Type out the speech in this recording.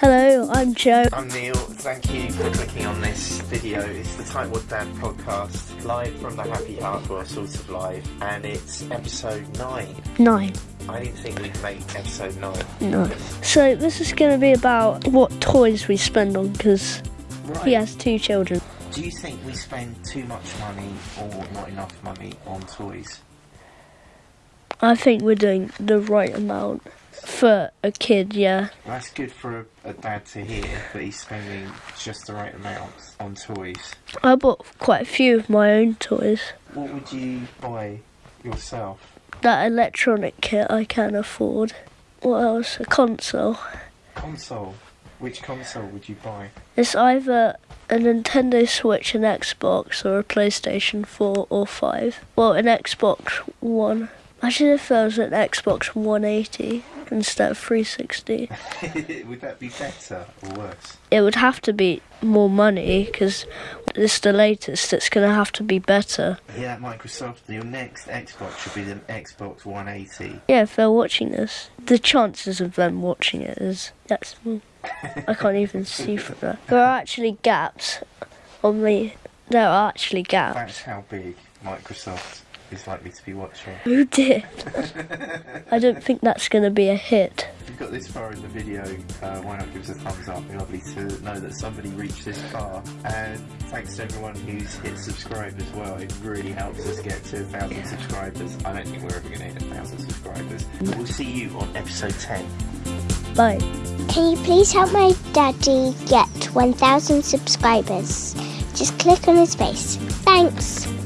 Hello, I'm Joe. I'm Neil. Thank you for clicking on this video. It's the Tightwad Dad podcast, live from the Happy Heart, well, sort of live, and it's episode 9. Nine. I didn't think we'd make episode 9. No. So this is going to be about what toys we spend on because Right. he has two children. Do you think we spend too much money or not enough money on toys? I think we're doing the right amount for a kid. Yeah. That's good for a, a dad to hear that he's spending just the right amount on toys. I bought quite a few of my own toys. What would you buy yourself? That electronic kit I can afford. What else? A console. Console. Which console would you buy? It's either a Nintendo Switch, an Xbox, or a PlayStation 4 or 5. Well, an Xbox One. Imagine if there was an Xbox 180 instead of 360. would that be better or worse? It would have to be more money because it's the latest. It's going to have to be better. Yeah, Microsoft, your next Xbox should be the Xbox 180. Yeah, if they're watching this, the chances of them watching it is that's. I can't even see from that. There are actually gaps on the. There are actually gaps. That's how big Microsoft is likely to be watching. Who did? I don't think that's going to be a hit. If you've got this far in the video, uh, why not give us a thumbs up? It'd be lovely to know that somebody reached this far. And thanks to everyone who's hit subscribe as well. It really helps us get to a thousand subscribers. I don't think we're ever going to hit a thousand subscribers. But we'll see you on episode 10. Bye. Can you please help my daddy get 1,000 subscribers? Just click on his face. Thanks. Bye.